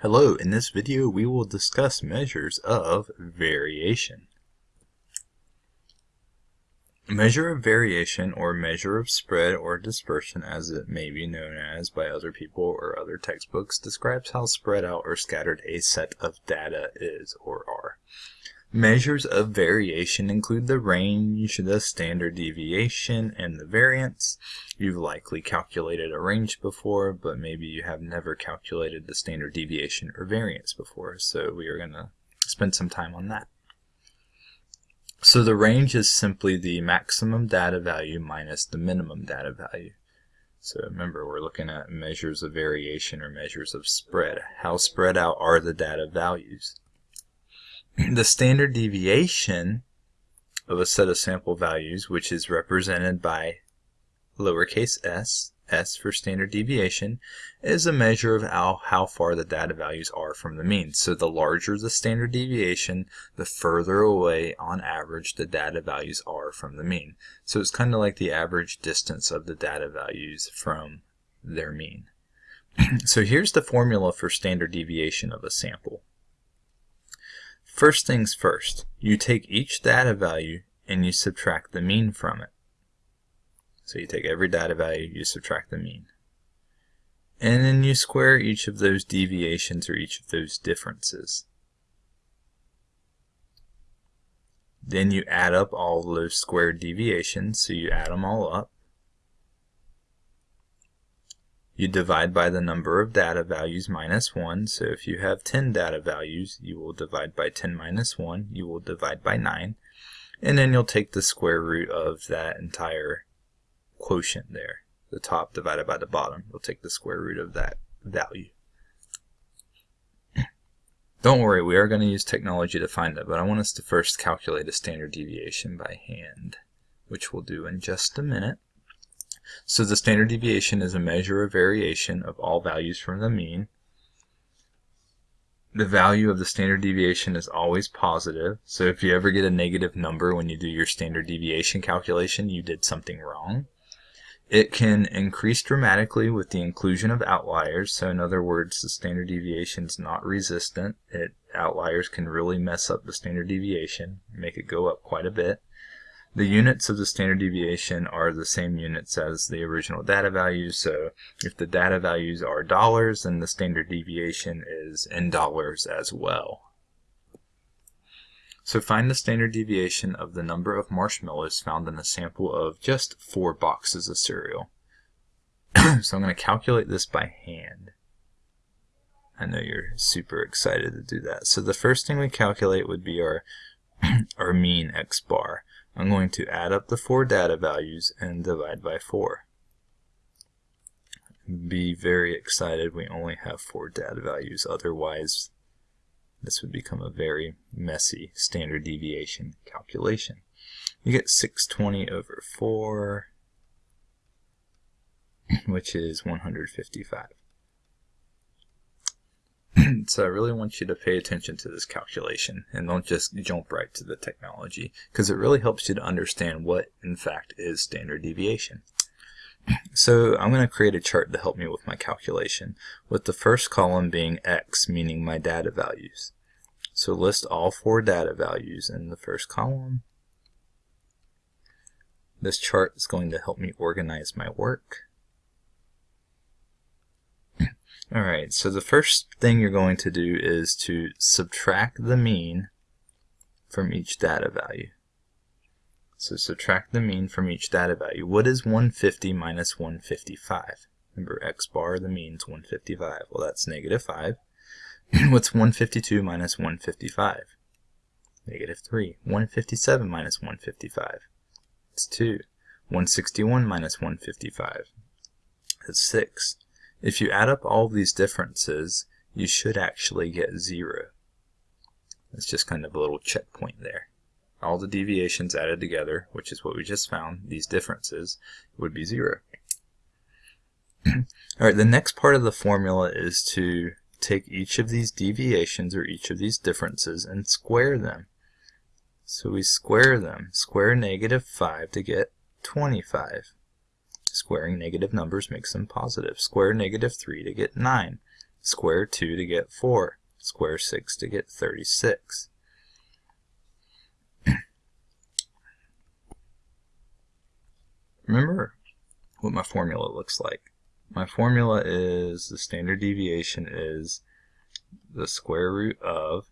Hello, in this video we will discuss measures of variation. Measure of variation or measure of spread or dispersion as it may be known as by other people or other textbooks describes how spread out or scattered a set of data is or are. Measures of variation include the range, the standard deviation, and the variance. You've likely calculated a range before, but maybe you have never calculated the standard deviation or variance before, so we are going to spend some time on that. So the range is simply the maximum data value minus the minimum data value. So remember, we're looking at measures of variation or measures of spread. How spread out are the data values? the standard deviation of a set of sample values, which is represented by lowercase s, s for standard deviation, is a measure of how, how far the data values are from the mean. So the larger the standard deviation, the further away on average the data values are from the mean. So it's kind of like the average distance of the data values from their mean. so here's the formula for standard deviation of a sample. First things first, you take each data value and you subtract the mean from it. So you take every data value, you subtract the mean. And then you square each of those deviations or each of those differences. Then you add up all those squared deviations, so you add them all up. You divide by the number of data values minus 1. So if you have 10 data values, you will divide by 10 minus 1. You will divide by 9. And then you'll take the square root of that entire quotient there. The top divided by the bottom. You'll take the square root of that value. Don't worry, we are going to use technology to find it, but I want us to first calculate a standard deviation by hand, which we'll do in just a minute. So the standard deviation is a measure of variation of all values from the mean. The value of the standard deviation is always positive. So if you ever get a negative number when you do your standard deviation calculation, you did something wrong. It can increase dramatically with the inclusion of outliers. So in other words, the standard deviation is not resistant. It outliers can really mess up the standard deviation, make it go up quite a bit. The units of the standard deviation are the same units as the original data values. So if the data values are dollars, then the standard deviation is in dollars as well. So find the standard deviation of the number of marshmallows found in a sample of just four boxes of cereal. so I'm going to calculate this by hand. I know you're super excited to do that. So the first thing we calculate would be our, our mean x bar. I'm going to add up the four data values and divide by 4. Be very excited we only have four data values, otherwise this would become a very messy standard deviation calculation. You get 620 over 4, which is 155. so I really want you to pay attention to this calculation and don't just jump right to the technology because it really helps you to understand what in fact is standard deviation. So I'm going to create a chart to help me with my calculation with the first column being x meaning my data values. So list all four data values in the first column. This chart is going to help me organize my work. Alright, so the first thing you're going to do is to subtract the mean from each data value. So subtract the mean from each data value. What is 150 minus 155? Remember, x bar, the mean is 155. Well, that's negative 5. What's 152 minus 155? Negative 3. 157 minus 155? It's 2. 161 minus 155? That's 6. If you add up all these differences, you should actually get 0. It's just kind of a little checkpoint there. All the deviations added together, which is what we just found, these differences, would be 0. Alright, the next part of the formula is to take each of these deviations or each of these differences and square them. So we square them. Square negative 5 to get 25. Squaring negative numbers makes them positive. Square negative 3 to get 9. Square 2 to get 4. Square 6 to get 36. Remember what my formula looks like. My formula is the standard deviation is the square root of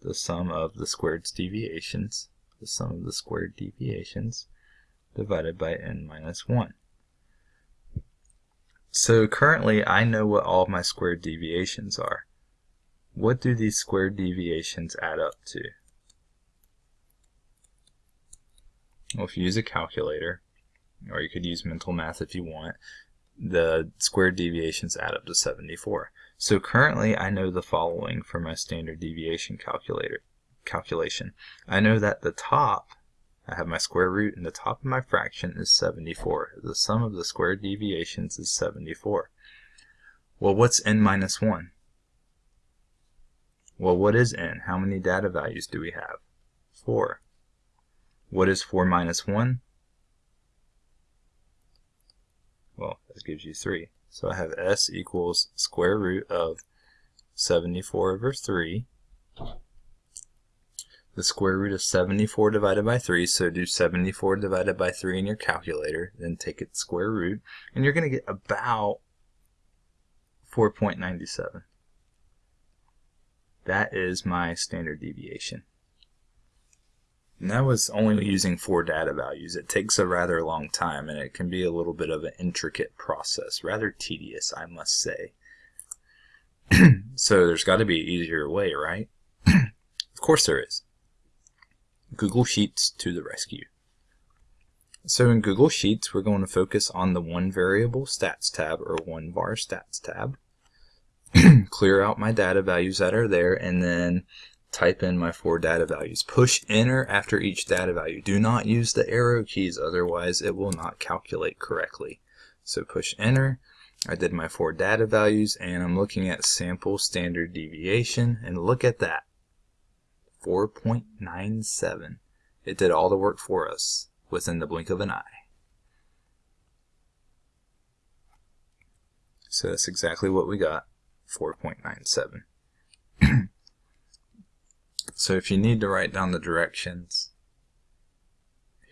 the sum of the squared deviations, the sum of the squared deviations divided by n minus 1. So currently I know what all my squared deviations are. What do these squared deviations add up to? Well, if you use a calculator, or you could use mental math if you want, the squared deviations add up to 74. So currently I know the following for my standard deviation calculator calculation. I know that the top, I have my square root, and the top of my fraction is 74. The sum of the squared deviations is 74. Well, what's n minus 1? Well, what is n? How many data values do we have? 4. What is 4 minus 1? Well, that gives you 3. So I have s equals square root of 74 over 3. The square root of 74 divided by 3, so do 74 divided by 3 in your calculator, then take its square root, and you're going to get about 4.97. That is my standard deviation. And that was only using four data values. It takes a rather long time and it can be a little bit of an intricate process. Rather tedious, I must say. so there's got to be an easier way, right? of course there is. Google Sheets to the rescue. So in Google Sheets, we're going to focus on the one variable stats tab or one var stats tab. Clear out my data values that are there and then type in my four data values. Push enter after each data value. Do not use the arrow keys, otherwise it will not calculate correctly. So push enter. I did my four data values and I'm looking at sample standard deviation and look at that. 4.97. It did all the work for us within the blink of an eye. So that's exactly what we got, 4.97. So if you need to write down the directions,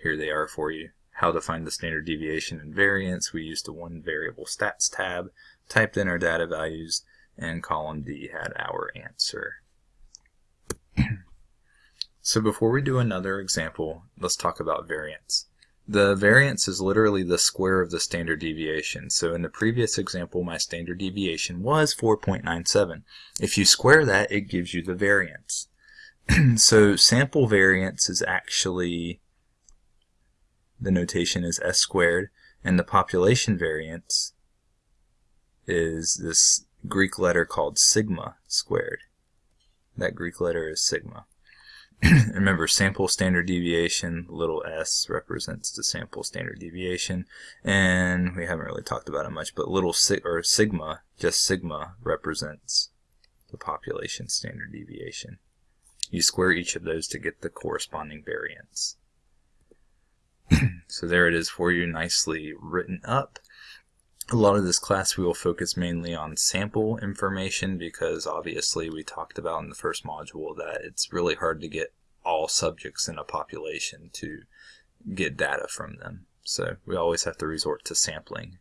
here they are for you. How to find the standard deviation and variance. We used the one variable stats tab, typed in our data values, and column D had our answer. So before we do another example, let's talk about variance. The variance is literally the square of the standard deviation. So in the previous example, my standard deviation was 4.97. If you square that, it gives you the variance. so sample variance is actually, the notation is s squared, and the population variance is this Greek letter called sigma squared. That Greek letter is sigma. Remember, sample standard deviation, little s represents the sample standard deviation, and we haven't really talked about it much, but little sig or sigma, just sigma, represents the population standard deviation. You square each of those to get the corresponding variance. so there it is for you, nicely written up. A lot of this class we will focus mainly on sample information because obviously we talked about in the first module that it's really hard to get all subjects in a population to get data from them. So we always have to resort to sampling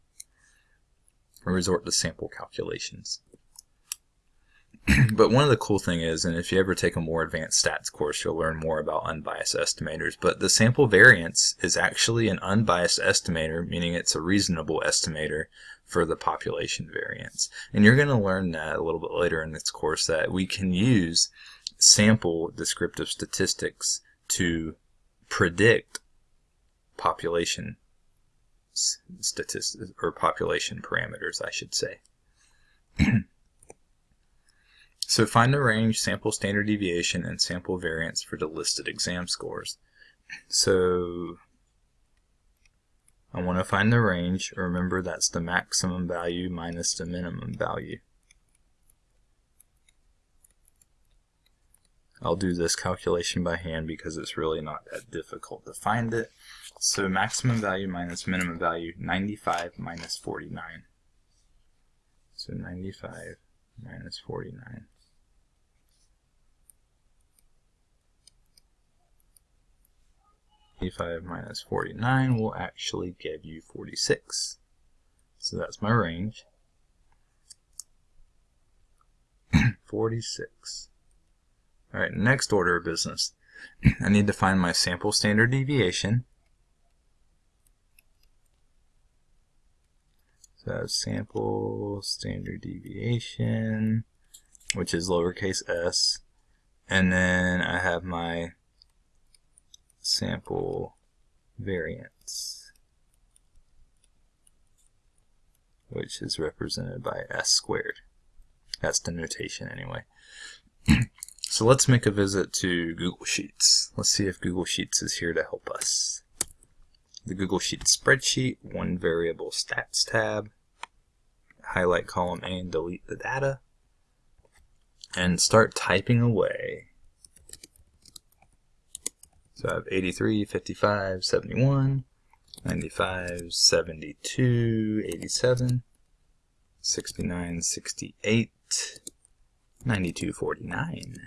or resort to sample calculations. but one of the cool thing is, and if you ever take a more advanced stats course, you'll learn more about unbiased estimators, but the sample variance is actually an unbiased estimator, meaning it's a reasonable estimator for the population variance. And you're going to learn that a little bit later in this course that we can use sample descriptive statistics to predict population statistics or population parameters, I should say. So find the range, sample standard deviation, and sample variance for the listed exam scores. So I want to find the range. Remember that's the maximum value minus the minimum value. I'll do this calculation by hand because it's really not that difficult to find it. So maximum value minus minimum value, 95 minus 49. So 95 minus 49. Eighty-five minus forty-nine will actually give you forty-six. So that's my range. 46. Alright, next order of business. I need to find my sample standard deviation. So I have sample standard deviation, which is lowercase s. And then I have my sample variance, which is represented by s squared. That's the notation anyway. so let's make a visit to Google Sheets. Let's see if Google Sheets is here to help us. The Google Sheets spreadsheet, one variable stats tab, highlight column A and delete the data, and start typing away. So I have 83, 55, 71, 95, 72, 87, 69, 68, 92.49.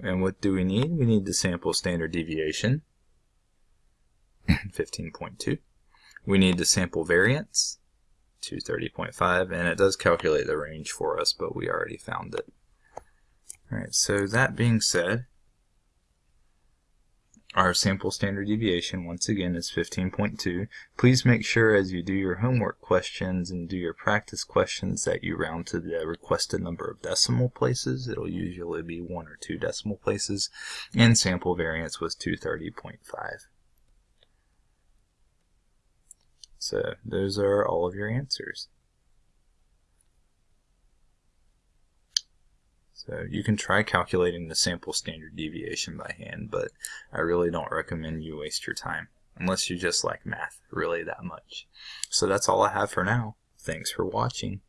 And what do we need? We need the sample standard deviation, 15.2. We need the sample variance, 230.5, and it does calculate the range for us, but we already found it. Alright, so that being said, our sample standard deviation, once again, is 15.2. Please make sure as you do your homework questions and do your practice questions that you round to the requested number of decimal places. It'll usually be one or two decimal places. And sample variance was 230.5. So those are all of your answers. So you can try calculating the sample standard deviation by hand, but I really don't recommend you waste your time unless you just like math really that much. So that's all I have for now. Thanks for watching.